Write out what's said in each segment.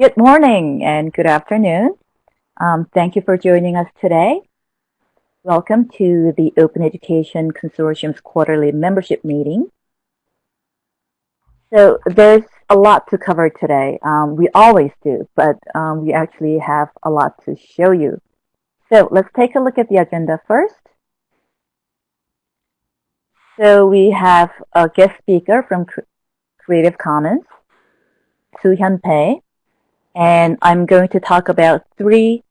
Good morning and good afternoon. Um, thank you for joining us today. Welcome to the Open Education Consortium's quarterly membership meeting. So there's a lot to cover today. Um, we always do, but um, we actually have a lot to show you. So let's take a look at the agenda first. So we have a guest speaker from Creative Commons, Su Hyun Pae, and I'm going to talk about three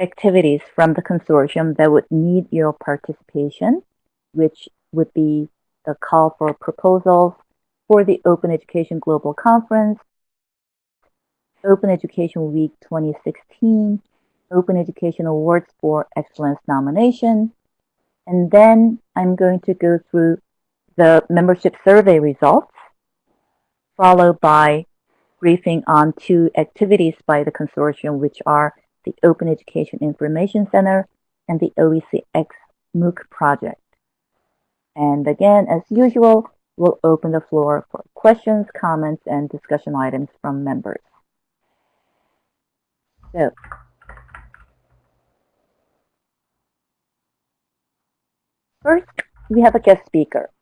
activities from the consortium that would need your participation, which would be the call for proposals for the Open Education Global Conference, Open Education Week 2016, Open Education Awards for Excellence nomination, and then I'm going to go through the membership survey results, followed by briefing on two activities by the consortium, which are the Open Education Information Center and the OECX MOOC project. And again, as usual, we'll open the floor for questions, comments, and discussion items from members. So, first, we have a guest speaker.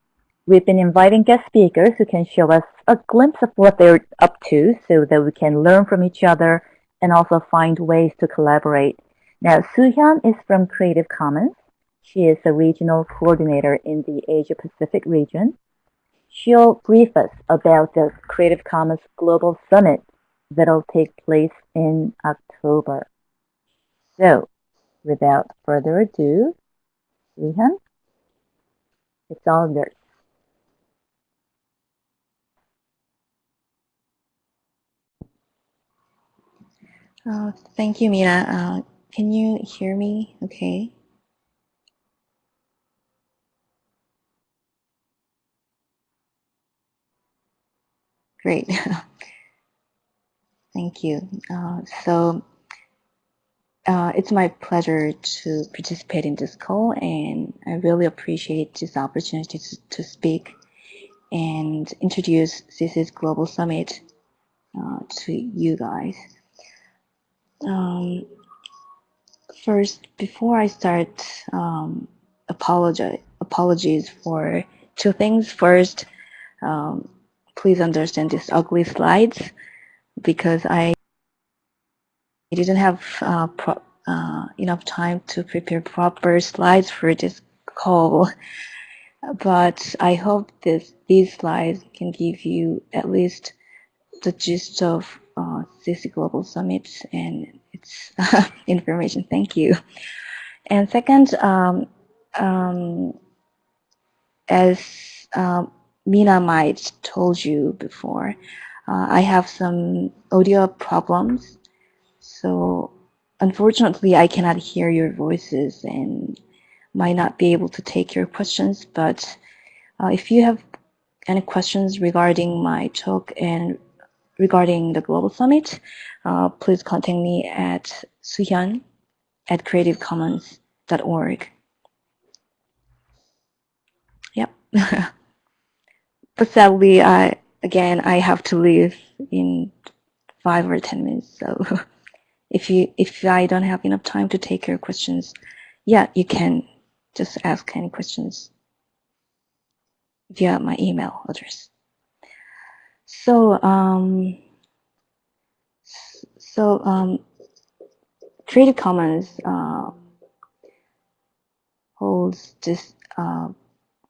We've been inviting guest speakers who can show us a glimpse of what they're up to so that we can learn from each other and also find ways to collaborate. Now, Soo-Hyun is from Creative Commons. She is a regional coordinator in the Asia Pacific region. She'll brief us about the Creative Commons Global Summit that'll take place in October. So, without further ado, Soo-Hyun, it's all yours. Uh, thank you, Mina. Uh, can you hear me okay? Great. Thank you. Uh, so uh, it's my pleasure to participate in this call and I really appreciate this opportunity to, to speak and introduce CC's Global Summit uh, to you guys. Um, first, before I start, um, apologize, apologies for two things. First, um, please understand these ugly slides because I didn't have uh, uh, enough time to prepare proper slides for this call. But I hope this, these slides can give you at least the gist of uh, CC Global Summit and its information. Thank you. And second, um, um, as um, Mina might told you before, uh, I have some audio problems. So unfortunately, I cannot hear your voices and might not be able to take your questions. But uh, if you have any questions regarding my talk and regarding the Global Summit, uh, please contact me at suhyun at creativecommons.org. Yep. but sadly, I again I have to leave in five or ten minutes. So if you if I don't have enough time to take your questions, yeah, you can just ask any questions via my email address. So, um, so um, Creative Commons uh, holds this uh,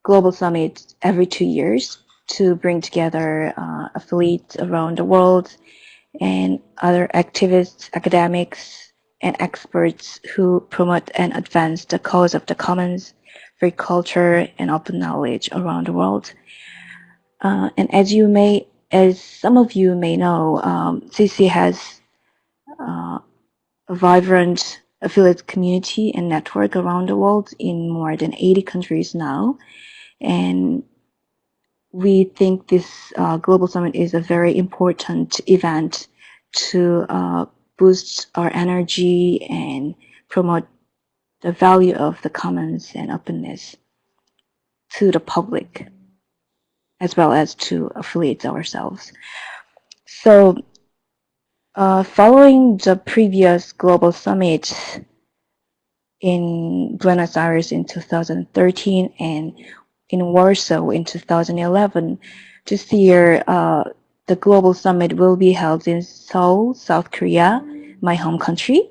global summit every two years to bring together uh, affiliates around the world and other activists, academics, and experts who promote and advance the cause of the commons, free culture, and open knowledge around the world. Uh, and as you may as some of you may know, um, CC has uh, a vibrant affiliate community and network around the world in more than 80 countries now. And we think this uh, Global Summit is a very important event to uh, boost our energy and promote the value of the commons and openness to the public as well as to affiliate ourselves. So Uh, following the previous global summit in Buenos Aires in 2013 and in Warsaw in 2011, this year uh, the global summit will be held in Seoul, South Korea, my home country,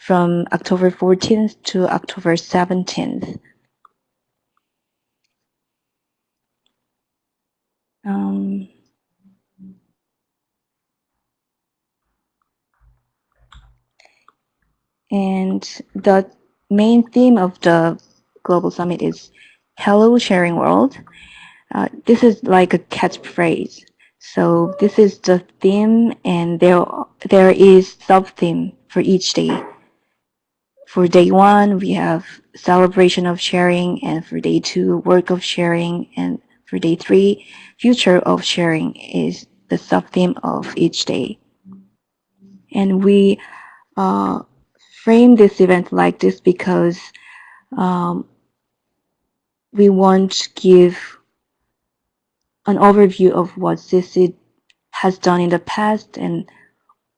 from October 14th to October 17th. Um, and the main theme of the global summit is hello sharing world. Uh, this is like a catchphrase. So this is the theme and there there is sub theme for each day. For day one we have celebration of sharing and for day two work of sharing and for day three future of sharing is the sub theme of each day and we uh, frame this event like this because um, we want to give an overview of what CC has done in the past and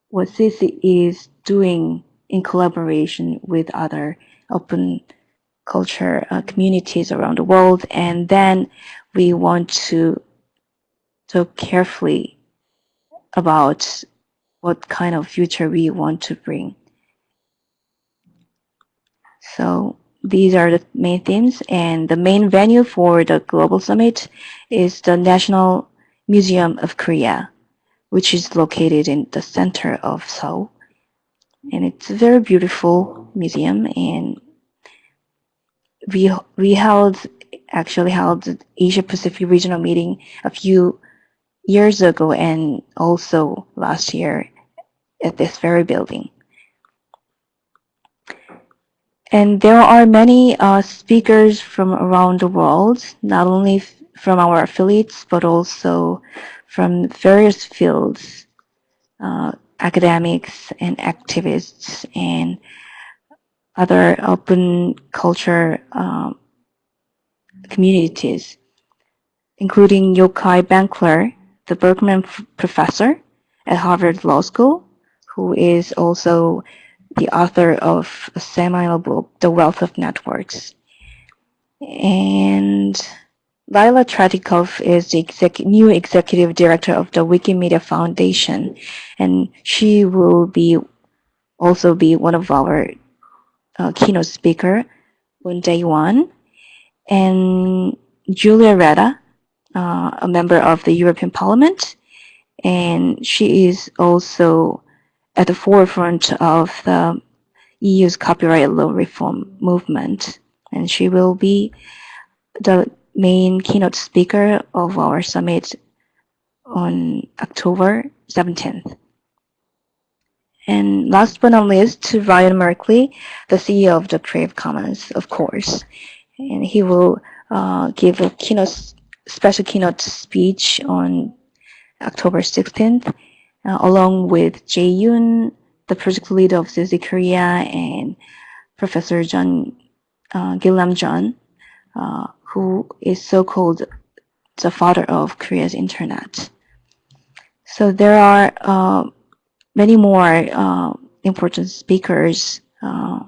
what CC is doing in collaboration with other open culture uh, communities around the world. And then we want to talk carefully about what kind of future we want to bring. So these are the main themes and the main venue for the global summit is the National Museum of Korea, which is located in the center of Seoul. And it's a very beautiful museum and we we held actually held the Asia Pacific regional meeting a few years ago and also last year at this very building. And there are many uh, speakers from around the world, not only from our affiliates, but also from various fields, uh, academics and activists and other open culture um, communities, including Yochai Benkler, the Berkman professor at Harvard Law School, who is also the author of a seminal book, The Wealth of Networks. And Lila Tretikov is the exec new executive director of the Wikimedia Foundation, and she will be also be one of our uh, keynote speaker on day one. And Julia Reda, uh, a member of the European Parliament, and she is also at the forefront of the EU's copyright law reform movement. And she will be the main keynote speaker of our summit on October 17th. And last but not least, Ryan Merkley, the CEO of the Creative Commons, of course. And he will uh, give a keynote, special keynote speech on October 16th uh, along with Jae Yoon, the project leader of CC Korea, and Professor Chon uh, Kilnam Chon, uh, who is so-called the father of Korea's internet. So there are uh, many more uh, important speakers uh,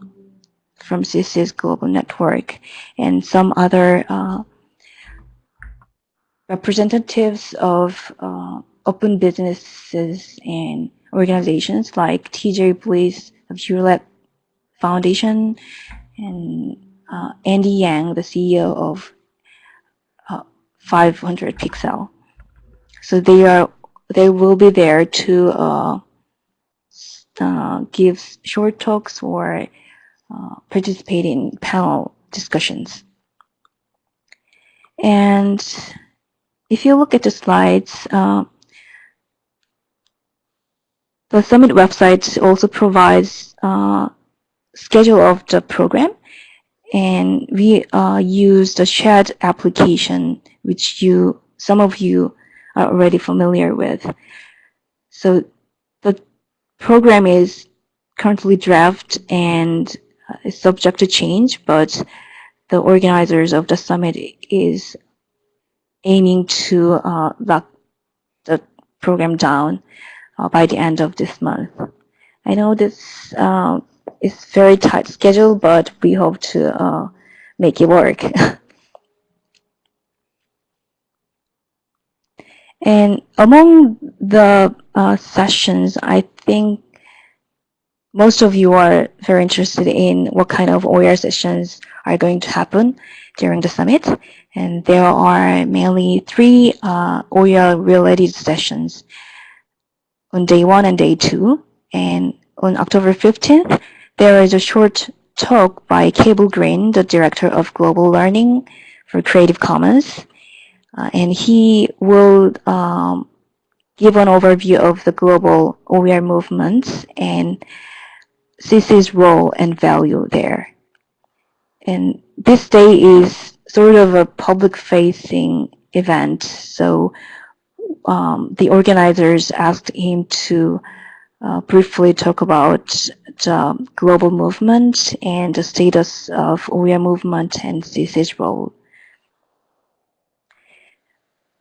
from CC's global network and some other uh, representatives of open businesses and organizations like TJ Bliss of Hewlett Foundation and uh, Andy Yang, the CEO of uh, 500 Pixel. So they are they will be there to uh, uh give short talks or uh, participate in panel discussions. And if you look at the slides, uh, the Summit website also provides uh, schedule of the program, and we uh, use the shared application, which you some of you are already familiar with. So the program is currently draft and is subject to change, but the organizers of the summit is aiming to uh, lock the program down uh, by the end of this month. I know this uh, is very tight schedule, but we hope to uh, make it work. and among the uh, sessions, I think most of you are very interested in what kind of OER sessions are going to happen during the summit. And there are mainly three uh, OER related sessions on day one and day two. And on October 15th, there is a short talk by Cable Green, the director of global learning for Creative Commons. Uh, and he will um, give an overview of the global OER movements and CC's role and value there. And this day is sort of a public facing event. So um, the organizers asked him to uh, briefly talk about the global movement and the status of OER movement and CC's role.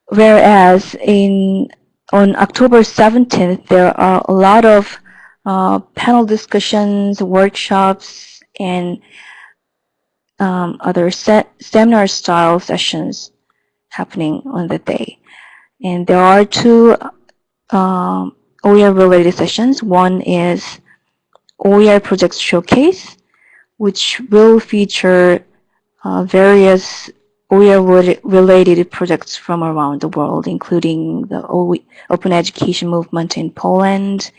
Whereas in on October 17th, there are a lot of uh, panel discussions, workshops, and um, other se seminar style sessions happening on the day. And there are two um, OER related sessions. One is OER Project Showcase, which will feature uh, various OER related projects from around the world, including the Open Education movement in Poland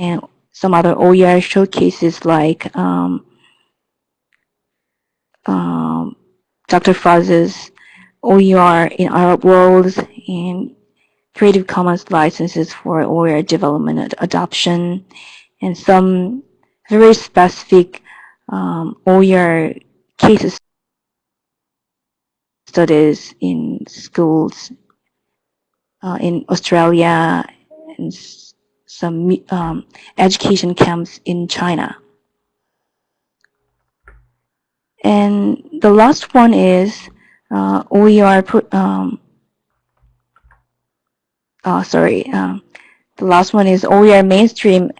and some other OER showcases like um, um, Dr. Faz's OER in Arab worlds and Creative Commons licenses for OER development and adoption and some very specific um, OER cases studies in schools uh, in Australia and some um, education camps in China. And the last one is uh, OER, um, oh, sorry, um, the last one is OER mainstreaming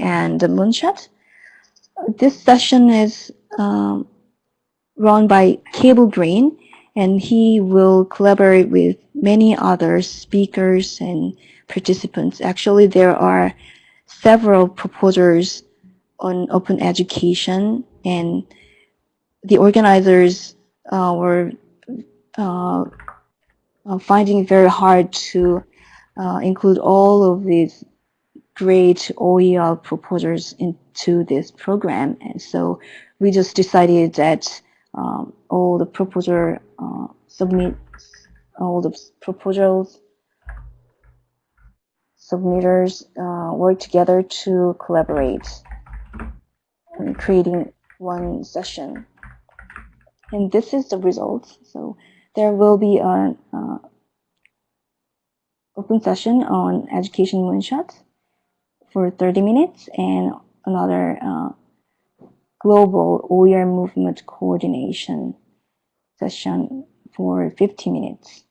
and moonshot. This session is um, run by Cable Green, and he will collaborate with many other speakers and participants. Actually, there are several proposals on open education and the organizers uh, were uh, uh finding it very hard to uh, include all of these great OER proposals into this program. And so we just decided that um, all the proposal uh, submit all the proposals submitters uh, work together to collaborate in creating one session. And this is the result. So there will be an uh, open session on education moonshot for 30 minutes and another uh, global OER movement coordination session for 50 minutes.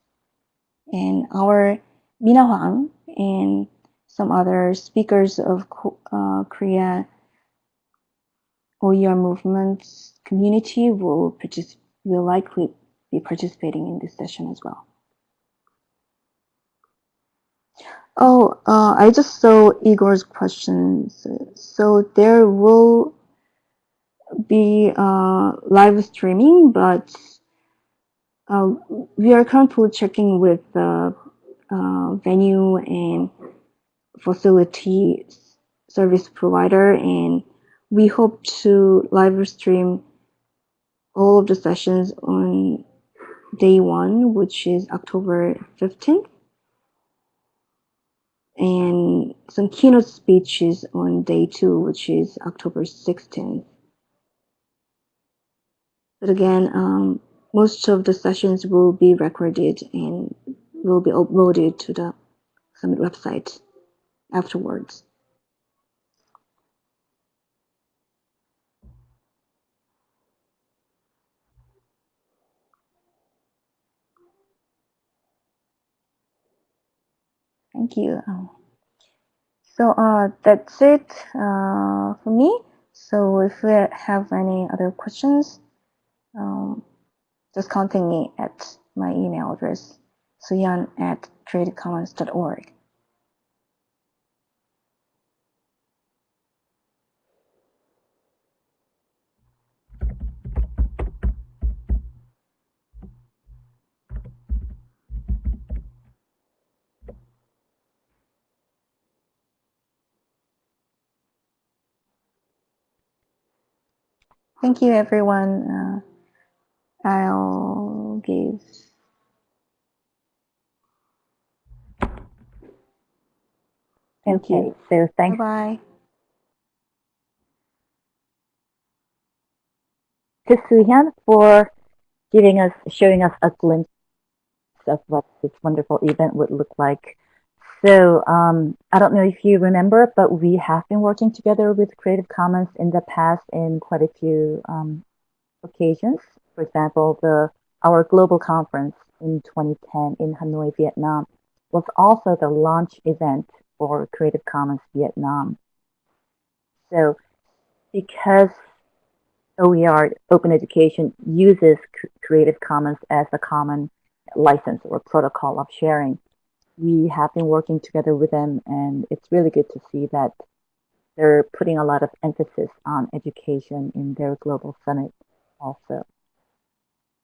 And our Mina Hwang and some other speakers of uh, Korea OER movement community will, will likely be participating in this session as well. Oh, uh, I just saw Igor's questions. So there will be uh, live streaming, but uh, we are currently checking with the uh, venue and facility service provider and we hope to live stream all of the sessions on day one which is October 15th and some keynote speeches on day two which is October 16th but again um, most of the sessions will be recorded and will be uploaded to the Summit website afterwards. Thank you. Um, So uh, that's it uh, for me. So if you have any other questions, um, just contact me at my email address, suyan at creativecommons.org. Thank you, everyone. Uh, I'll give. Thank Okay, you. so thanks. Bye-bye. to Suhyun for giving us, showing us a glimpse of what this wonderful event would look like. So um, I don't know if you remember, but we have been working together with Creative Commons in the past in quite a few um, occasions. For example, the our global conference in 2010 in Hanoi, Vietnam, was also the launch event for Creative Commons Vietnam. So because OER, Open Education, uses Creative Commons as a common license or protocol of sharing, we have been working together with them and it's really good to see that they're putting a lot of emphasis on education in their global summit also.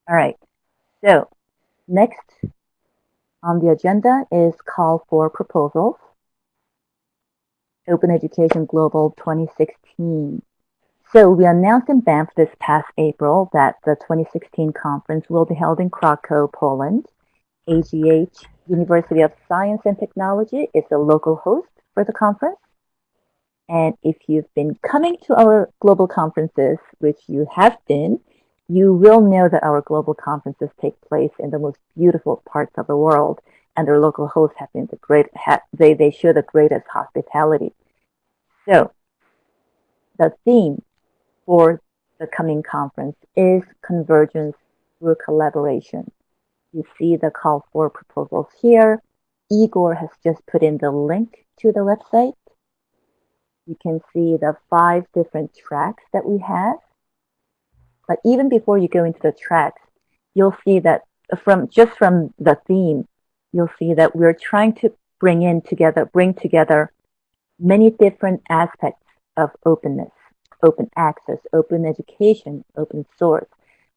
All right, so next on the agenda is call for proposals. Open Education Global 2016. So we announced in Banff this past April that the 2016 conference will be held in Krakow, Poland. AGH University of Science and Technology is the local host for the conference. And if you've been coming to our global conferences, which you have been, you will know that our global conferences take place in the most beautiful parts of the world, and their local hosts have been the great, they, they show the greatest hospitality. So the theme for the coming conference is convergence through collaboration. You see the call for proposals here. Igor has just put in the link to the website. You can see the five different tracks that we have. But even before you go into the tracks, you'll see that from just from the theme, you'll see that we're trying to bring in together, bring together many different aspects of openness open access, open education, open source,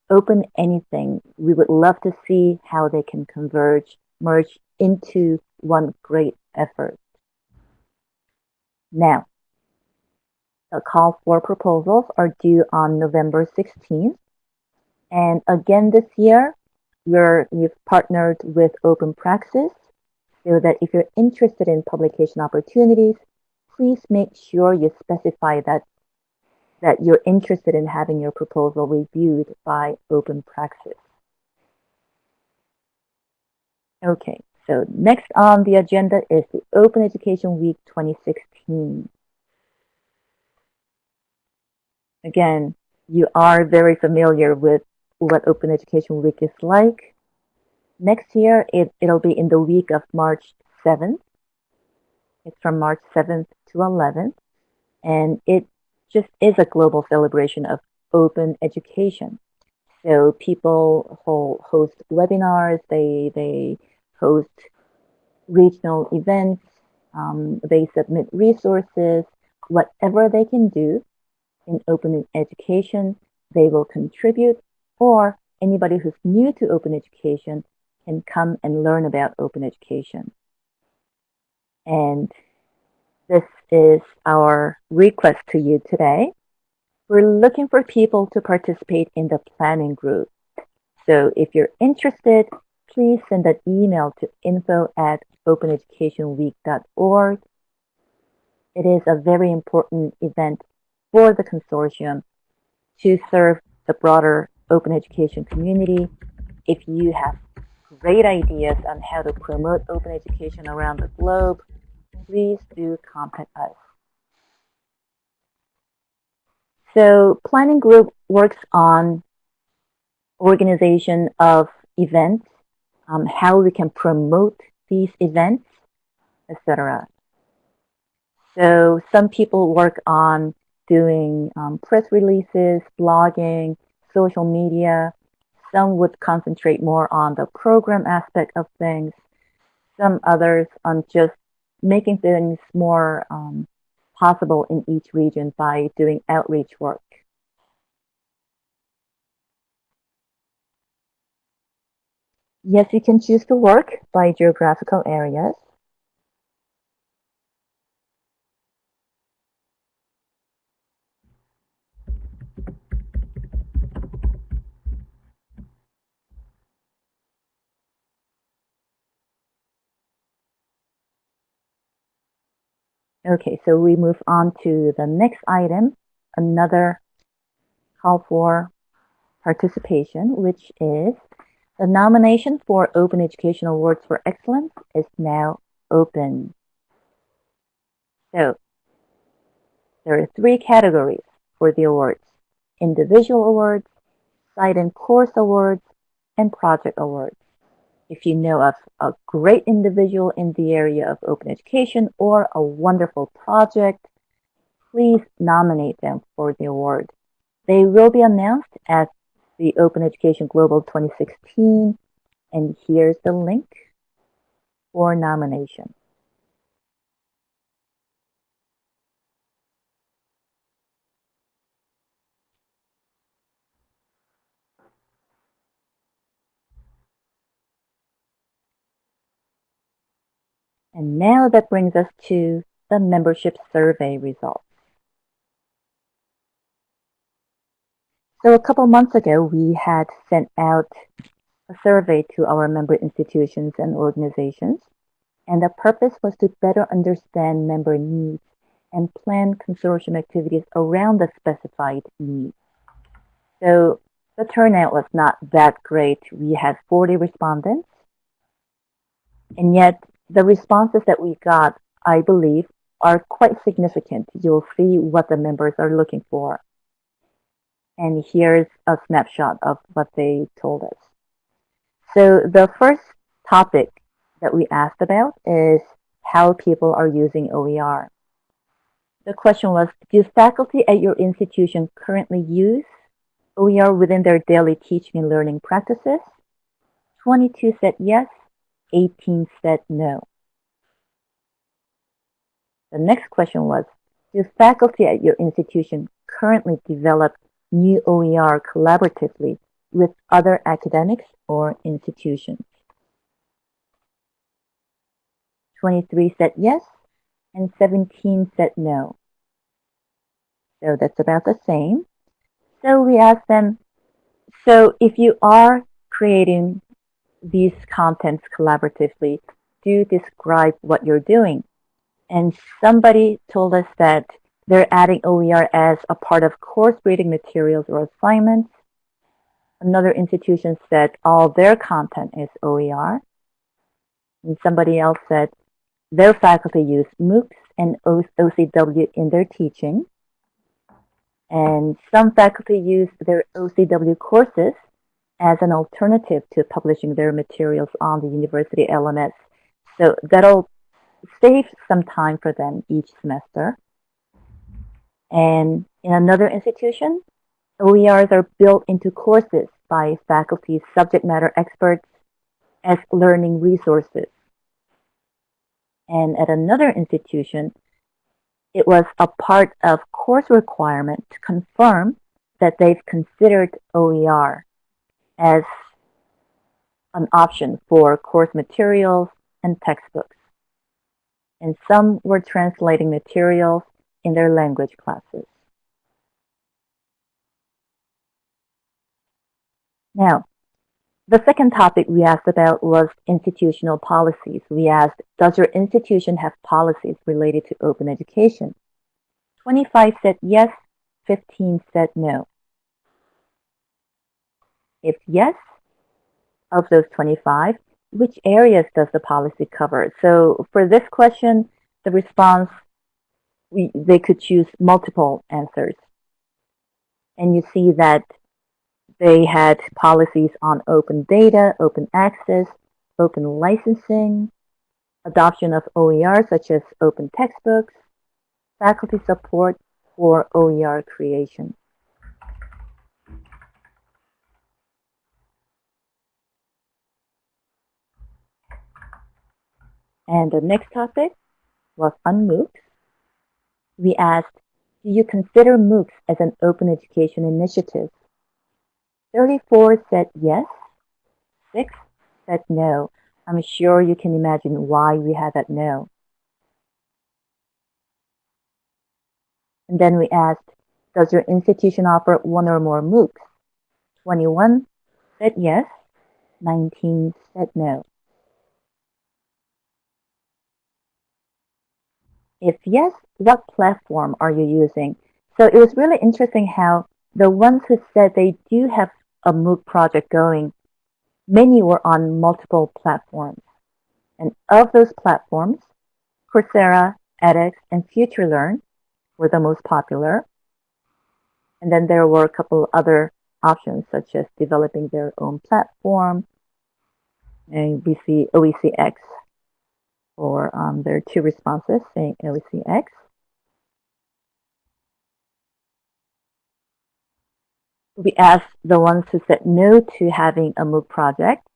open anything. We would love to see how they can converge, merge into one great effort. Now, the call for proposals are due on November 16th. And again this year, we're, we've partnered with Open Praxis so that if you're interested in publication opportunities, please make sure you specify that that you're interested in having your proposal reviewed by Open Praxis. Okay, so next on the agenda is the Open Education Week 2016. Again, you are very familiar with what Open Education Week is like. Next year, it, it'll be in the week of March 7th. It's from March 7th to 11th. And it just is a global celebration of open education. So people host webinars, they, they host regional events, um, they submit resources, whatever they can do in open education, they will contribute, or anybody who's new to open education can come and learn about open education. And this is our request to you today. We're looking for people to participate in the planning group. So if you're interested, please send an email to info at openeducationweek.org. It is a very important event for the consortium to serve the broader open education community. If you have great ideas on how to promote open education around the globe, please do contact us. So planning group works on organization of events, um, how we can promote these events, etc. So some people work on doing um, press releases, blogging, social media. Some would concentrate more on the program aspect of things. Some others on just making things more um, possible in each region by doing outreach work. Yes, you can choose to work by geographical areas. Okay, so we move on to the next item, another call for participation, which is the nomination for Open Education Awards for Excellence is now open. So there are three categories for the awards. Individual awards, site and course awards, and project awards. If you know of a great individual in the area of open education or a wonderful project, please nominate them for the award. They will be announced at the Open Education Global 2016, and here's the link for nomination. And now that brings us to the membership survey results. So a couple months ago, we had sent out a survey to our member institutions and organizations, and the purpose was to better understand member needs and plan consortium activities around the specified needs. So the turnout was not that great. We had 40 respondents, and yet the responses that we got, I believe, are quite significant. You'll see what the members are looking for. And here's a snapshot of what they told us. So the first topic that we asked about is how people are using OER. The question was, do faculty at your institution currently use OER within their daily teaching and learning practices? 22 said yes, 18 said no. The next question was, do faculty at your institution currently develop new OER collaboratively with other academics or institutions? 23 said yes, and 17 said no. So that's about the same. So we asked them, so if you are creating these contents collaboratively, do describe what you're doing. And somebody told us that they're adding OER as a part of course reading materials or assignments. Another institution said all their content is OER. And somebody else said their faculty use MOOCs and OCW in their teaching. And some faculty use their OCW courses as an alternative to publishing their materials on the university LMS. So that'll save some time for them each semester. And in another institution, OERs are built into courses by faculty subject matter experts as learning resources. And at another institution, it was a part of course requirement to confirm that they've considered OER as an option for course materials and textbooks. And some were translating materials in their language classes. Now, the second topic we asked about was institutional policies. We asked, does your institution have policies related to open education? 25 said yes, 15 said no. If yes, of those 25, which areas does the policy cover? So for this question, the response, we, they could choose multiple answers. And you see that they had policies on open data, open access, open licensing, adoption of OER such as open textbooks, faculty support for OER creation. And the next topic was on MOOCs. We asked, do you consider MOOCs as an open education initiative? 34 said yes, 6 said no. I'm sure you can imagine why we had that no. And then we asked, does your institution offer one or more MOOCs? 21 said yes, 19 said no. If yes, what platform are you using? So it was really interesting how the ones who said they do have a MOOC project going, many were on multiple platforms. And of those platforms, Coursera, edX, and FutureLearn were the most popular. And then there were a couple other options, such as developing their own platform. And we see OECX or um, there are two responses saying OECX. We asked the ones who said no to having a MOOC project.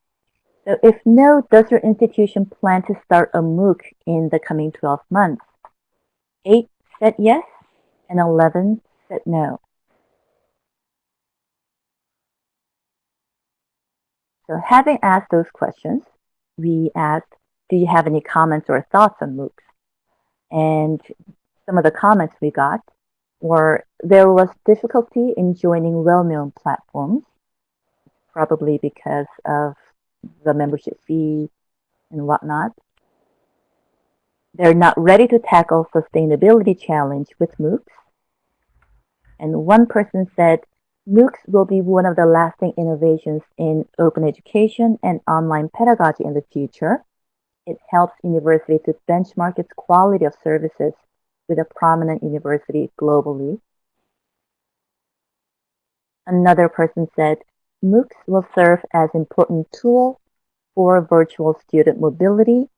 So if no, does your institution plan to start a MOOC in the coming 12 months? 8 said yes, and 11 said no. So having asked those questions, we asked do you have any comments or thoughts on MOOCs? And some of the comments we got were there was difficulty in joining well-known platforms, probably because of the membership fee and whatnot. They're not ready to tackle sustainability challenge with MOOCs. And one person said, MOOCs will be one of the lasting innovations in open education and online pedagogy in the future. It helps university to benchmark its quality of services with a prominent university globally. Another person said, MOOCs will serve as important tool for virtual student mobility.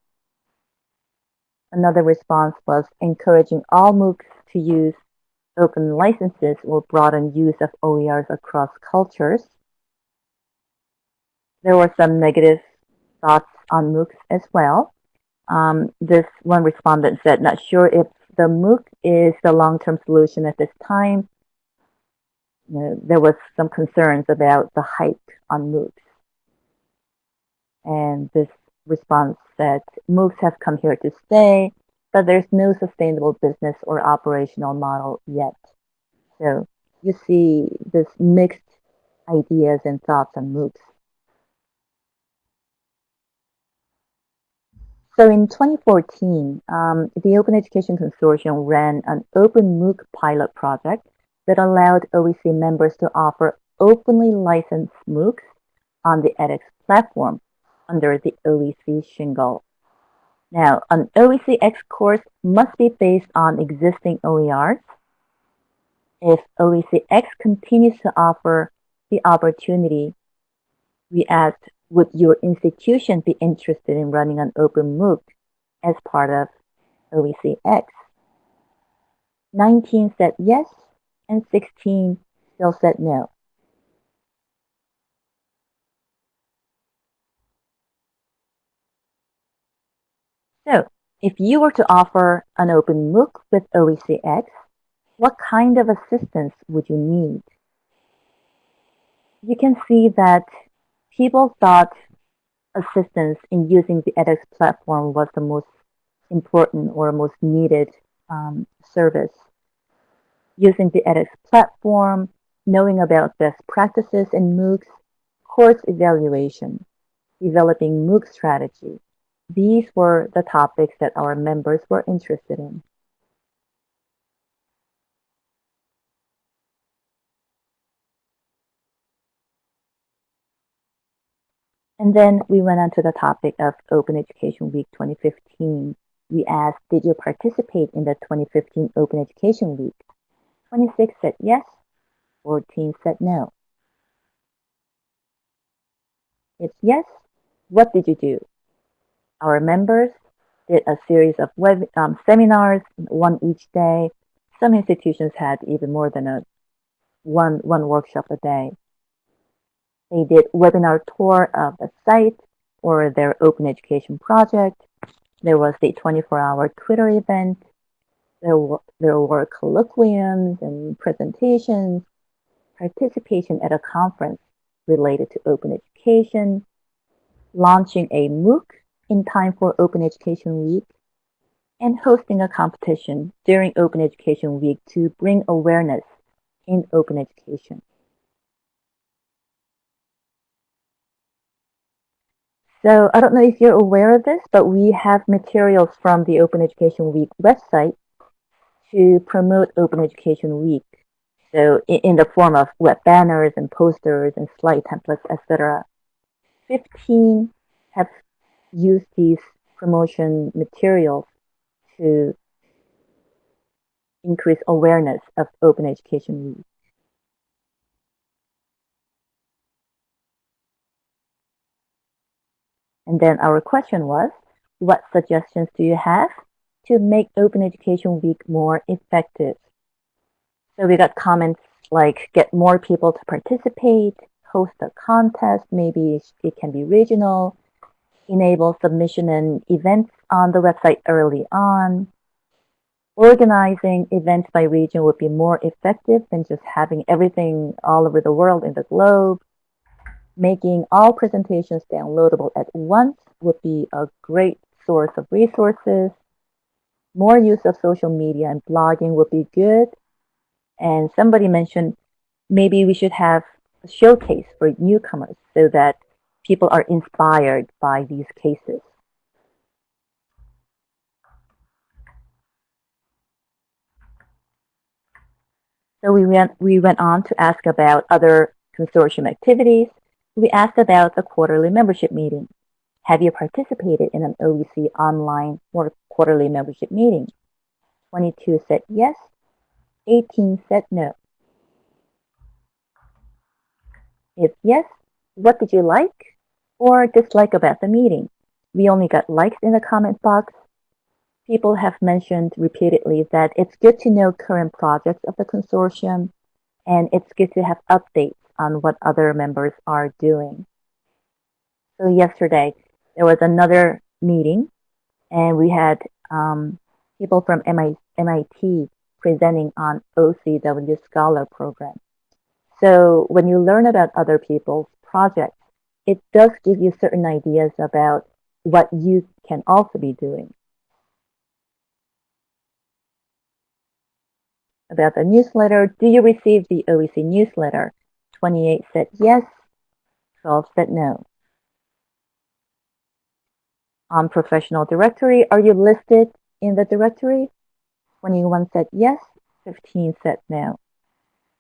Another response was encouraging all MOOCs to use open licenses will broaden use of OERs across cultures. There were some negative thoughts on MOOCs as well. Um, this one respondent said, not sure if the MOOC is the long-term solution at this time. You know, there was some concerns about the hype on MOOCs. And this response said, MOOCs have come here to stay, but there's no sustainable business or operational model yet. So you see this mixed ideas and thoughts on MOOCs. So in 2014, um, the Open Education Consortium ran an open MOOC pilot project that allowed OEC members to offer openly licensed MOOCs on the edX platform under the OEC shingle. Now, an OECX course must be based on existing OERs. If OECX continues to offer the opportunity, we asked would your institution be interested in running an open MOOC as part of OECX? 19 said yes, and 16 still said no. So, if you were to offer an open MOOC with OECX, what kind of assistance would you need? You can see that people thought assistance in using the edX platform was the most important or most needed um, service. Using the edX platform, knowing about best practices in MOOCs, course evaluation, developing MOOC strategy. These were the topics that our members were interested in. And then we went on to the topic of Open Education Week 2015. We asked, did you participate in the 2015 Open Education Week? 26 said yes, 14 said no. If yes, what did you do? Our members did a series of web um, seminars, one each day. Some institutions had even more than a one one workshop a day. They did webinar tour of the site or their open education project. There was the 24-hour Twitter event. There were, there were colloquiums and presentations, participation at a conference related to open education, launching a MOOC in time for Open Education Week, and hosting a competition during Open Education Week to bring awareness in open education. So I don't know if you're aware of this, but we have materials from the Open Education Week website to promote Open Education Week. So in the form of web banners and posters and slide templates, etc. 15 have used these promotion materials to increase awareness of Open Education Week. And then our question was, what suggestions do you have to make Open Education Week more effective? So we got comments like get more people to participate, host a contest, maybe it can be regional, enable submission and events on the website early on. Organizing events by region would be more effective than just having everything all over the world in the globe. Making all presentations downloadable at once would be a great source of resources. More use of social media and blogging would be good. And somebody mentioned maybe we should have a showcase for newcomers so that people are inspired by these cases. So we went, we went on to ask about other consortium activities we asked about the quarterly membership meeting. Have you participated in an OEC online or quarterly membership meeting? 22 said yes, 18 said no. If yes, what did you like or dislike about the meeting? We only got likes in the comment box. People have mentioned repeatedly that it's good to know current projects of the consortium and it's good to have updates on what other members are doing. So yesterday, there was another meeting, and we had um, people from MIT presenting on OCW Scholar Program. So when you learn about other people's projects, it does give you certain ideas about what you can also be doing. About the newsletter, do you receive the OEC newsletter? 28 said yes, 12 said no. On professional directory, are you listed in the directory? 21 said yes, 15 said no.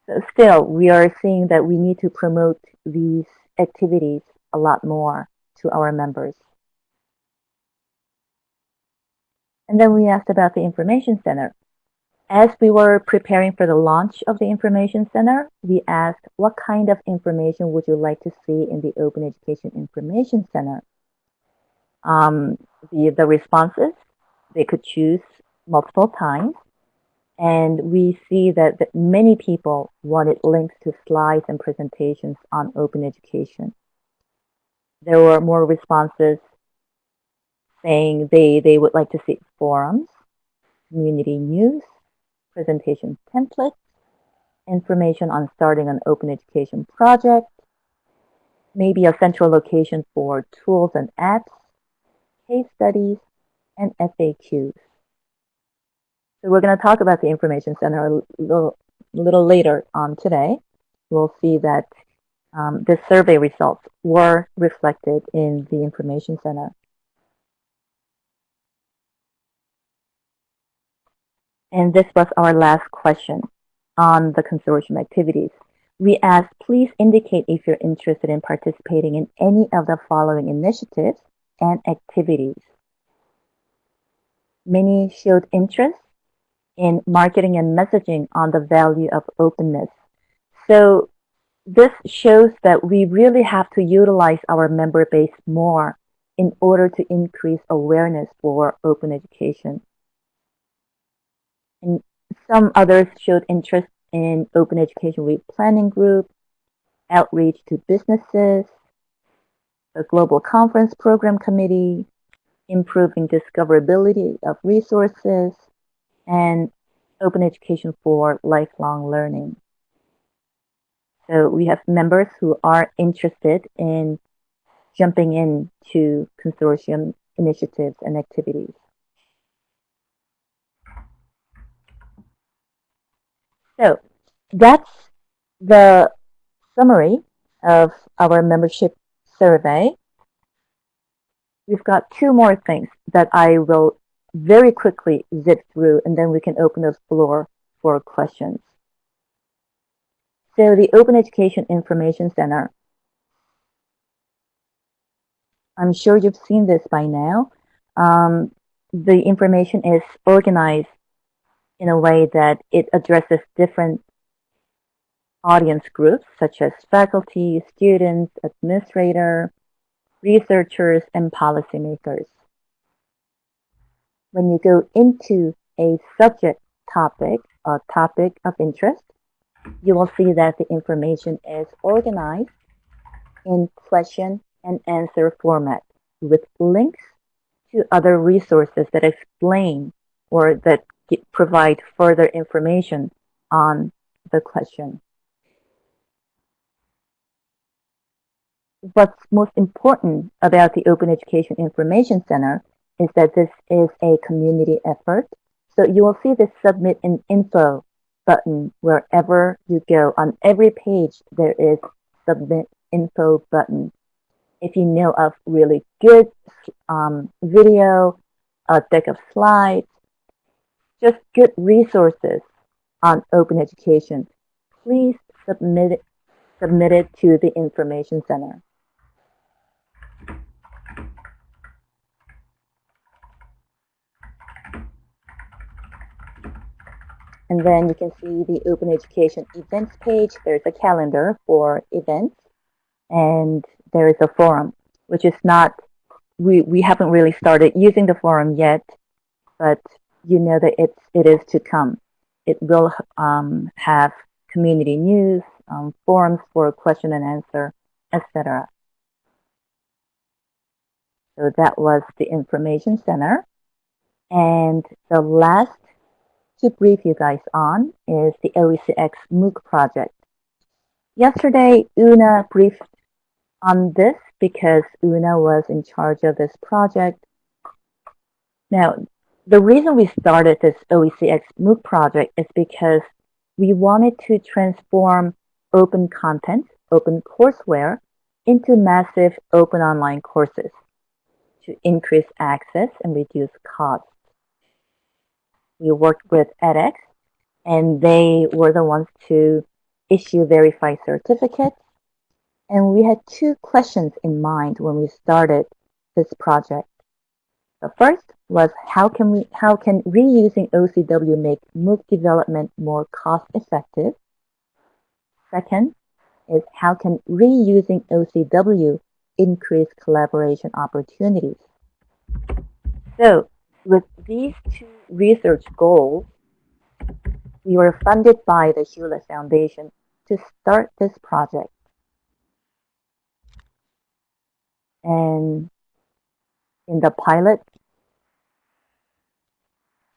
So still, we are seeing that we need to promote these activities a lot more to our members. And then we asked about the information center. As we were preparing for the launch of the Information Center, we asked what kind of information would you like to see in the Open Education Information Center? Um, the, the responses, they could choose multiple times. And we see that, that many people wanted links to slides and presentations on open education. There were more responses saying they, they would like to see forums, community news, presentation templates, information on starting an open education project, maybe a central location for tools and apps, case studies, and FAQs. So we're going to talk about the Information Center a little, little later on today. We'll see that um, the survey results were reflected in the Information Center. And this was our last question on the consortium activities. We asked, please indicate if you're interested in participating in any of the following initiatives and activities. Many showed interest in marketing and messaging on the value of openness. So this shows that we really have to utilize our member base more in order to increase awareness for open education. And some others showed interest in Open Education Week Planning Group, outreach to businesses, the Global Conference Program Committee, improving discoverability of resources, and Open Education for Lifelong Learning. So we have members who are interested in jumping into consortium initiatives and activities. So that's the summary of our membership survey. We've got two more things that I will very quickly zip through and then we can open the floor for questions. So the Open Education Information Center. I'm sure you've seen this by now. Um, the information is organized in a way that it addresses different audience groups such as faculty, students, administrator, researchers, and policymakers. When you go into a subject topic, a topic of interest, you will see that the information is organized in question and answer format with links to other resources that explain or that provide further information on the question. What's most important about the Open Education Information Center is that this is a community effort. So you will see the submit an info button wherever you go. On every page, there is submit info button. If you know of really good um, video, a deck of slides, just good resources on open education, please submit it, submit it to the Information Center. And then you can see the Open Education events page. There's a calendar for events. And there is a forum, which is not, we, we haven't really started using the forum yet, but you know that it's, it is to come. It will um, have community news, um, forums for question and answer, etc. So that was the Information Center. And the last to brief you guys on is the OECX MOOC project. Yesterday, Una briefed on this because Una was in charge of this project. Now, the reason we started this OECX MOOC project is because we wanted to transform open content, open courseware, into massive open online courses to increase access and reduce costs we worked with edX, and they were the ones to issue verified certificates. And we had two questions in mind when we started this project. The first was how can we how can reusing OCW make MOOC development more cost effective? Second is how can reusing OCW increase collaboration opportunities? So with these two research goals, we were funded by the Hewlett Foundation to start this project. And in the pilot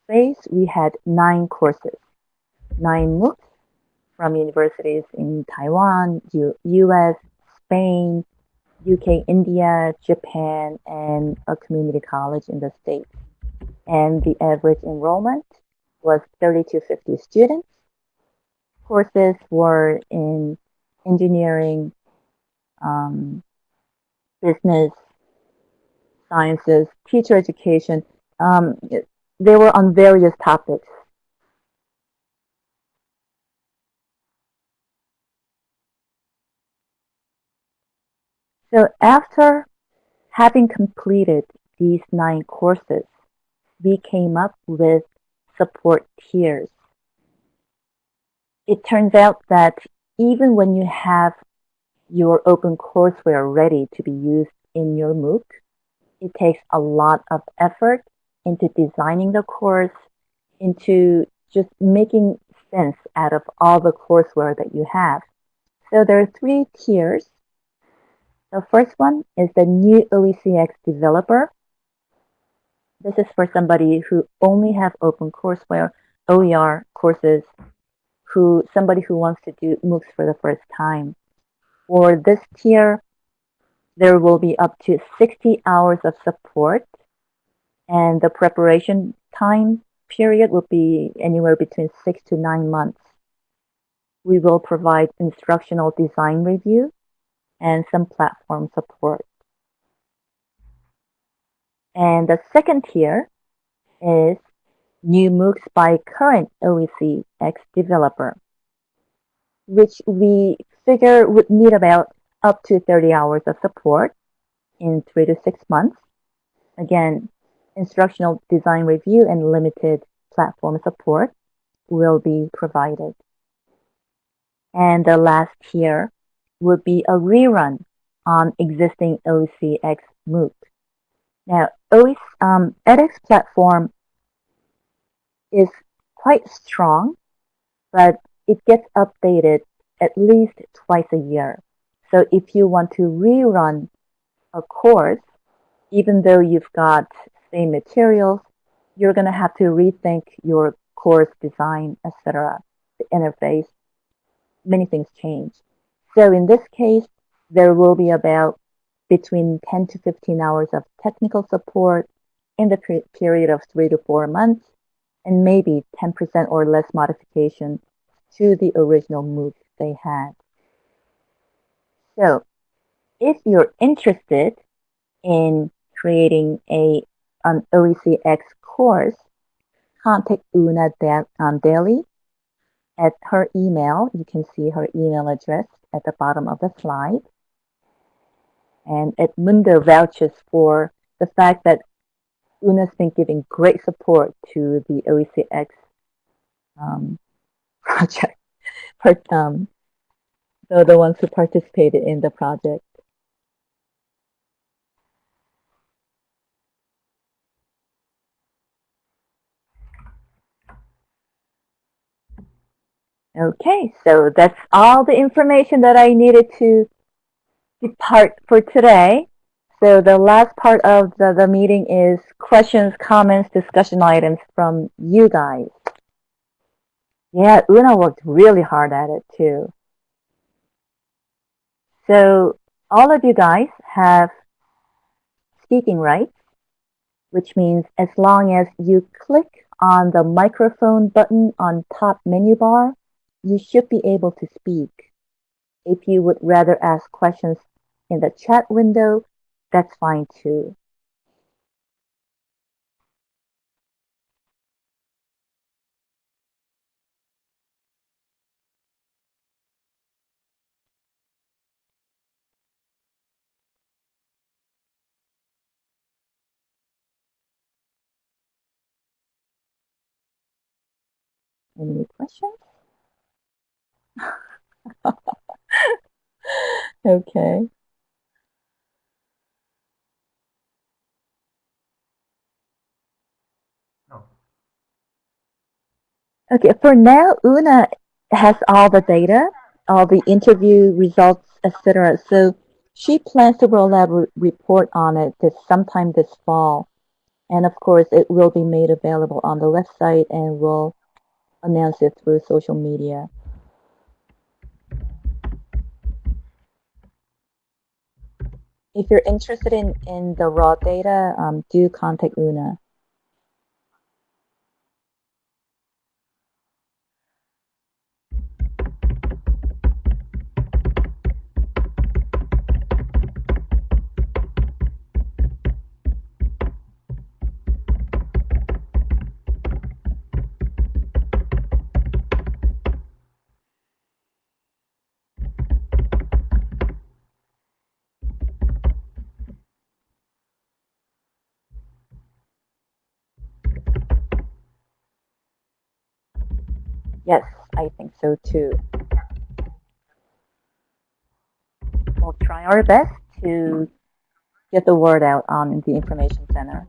phase, we had nine courses, nine MOOCs from universities in Taiwan, U US, Spain, UK, India, Japan, and a community college in the States and the average enrollment was 30 to 50 students. Courses were in engineering, um, business, sciences, teacher education. Um, they were on various topics. So after having completed these nine courses, we came up with support tiers. It turns out that even when you have your open courseware ready to be used in your MOOC, it takes a lot of effort into designing the course, into just making sense out of all the courseware that you have. So there are three tiers. The first one is the new OECX developer. This is for somebody who only have OpenCourseWare OER courses, who somebody who wants to do MOOCs for the first time. For this tier, there will be up to 60 hours of support and the preparation time period will be anywhere between six to nine months. We will provide instructional design review and some platform support. And the second tier is new MOOCs by current OECX developer, which we figure would need about up to 30 hours of support in three to six months. Again, instructional design review and limited platform support will be provided. And the last tier will be a rerun on existing OECX MOOC. Now, OEC, um, edX platform is quite strong, but it gets updated at least twice a year. So if you want to rerun a course, even though you've got same materials, you're going to have to rethink your course design, etc., the interface. Many things change. So in this case, there will be about between 10 to 15 hours of technical support in the period of three to four months, and maybe 10% or less modification to the original MOOC they had. So if you're interested in creating a an OECX course, contact Una um, Daly at her email. You can see her email address at the bottom of the slide. And Edmundo vouches for the fact that Una's been giving great support to the OECX um, project, um, the, the ones who participated in the project. Okay, so that's all the information that I needed to depart for today. So the last part of the, the meeting is questions, comments, discussion items from you guys. Yeah, Una worked really hard at it too. So all of you guys have speaking rights, which means as long as you click on the microphone button on top menu bar, you should be able to speak. If you would rather ask questions in the chat window, that's fine too. Any questions? okay. No. Okay, for now, Una has all the data, all the interview results, etc. So she plans to roll out a report on it this sometime this fall. And of course, it will be made available on the website and we'll announce it through social media. if you're interested in, in the raw data, um, do contact Una. Yes, I think so too. We'll try our best to get the word out on the information center.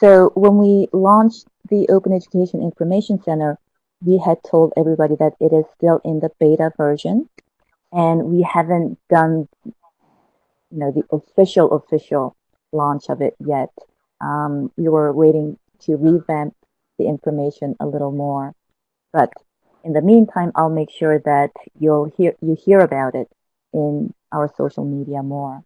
So when we launched the Open Education Information Center, we had told everybody that it is still in the beta version and we haven't done you know the official official launch of it yet. Um, we were waiting to revamp the information a little more. But in the meantime, I'll make sure that you'll hear you hear about it in our social media more.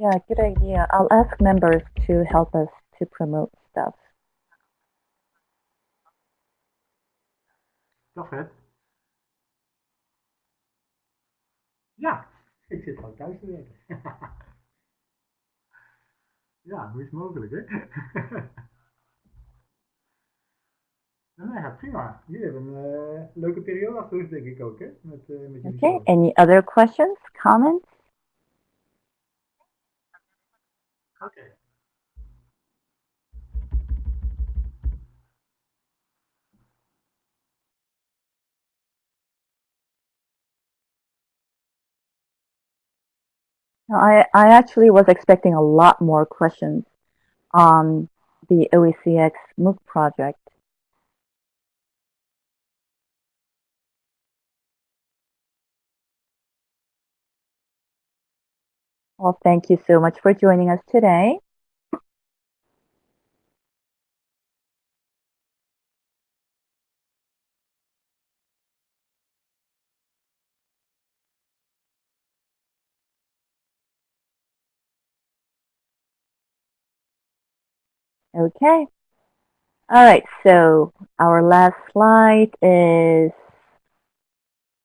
Yeah, good idea. I'll ask members to help us to promote stuff. Dag Fred. Ja, ik zit gewoon thuis te werken. ja, hoe is mogelijk, hè? nou ja, prima. Jullie hebben een uh, leuke periode achter de rug, denk ik ook, hè? Met, uh, met jullie Okay. Any other questions, comments? No, I, I actually was expecting a lot more questions on the OECX MOOC project. Well, thank you so much for joining us today. Okay. All right, so our last slide is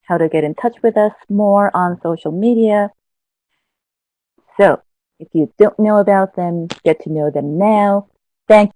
how to get in touch with us more on social media. So if you don't know about them, get to know them now. Thank